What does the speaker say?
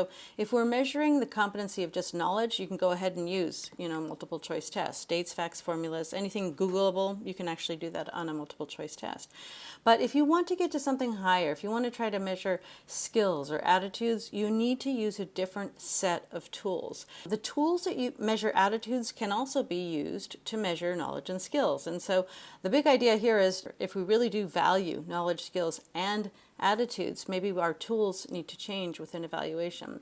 So if we're measuring the competency of just knowledge, you can go ahead and use, you know, multiple choice tests, dates, facts, formulas, anything Googleable, you can actually do that on a multiple choice test. But if you want to get to something higher, if you want to try to measure skills or attitudes, you need to use a different set of tools. The tools that you measure attitudes can also be used to measure knowledge and skills. And so the big idea here is if we really do value knowledge, skills, and attitudes, maybe our tools need to change within evaluation.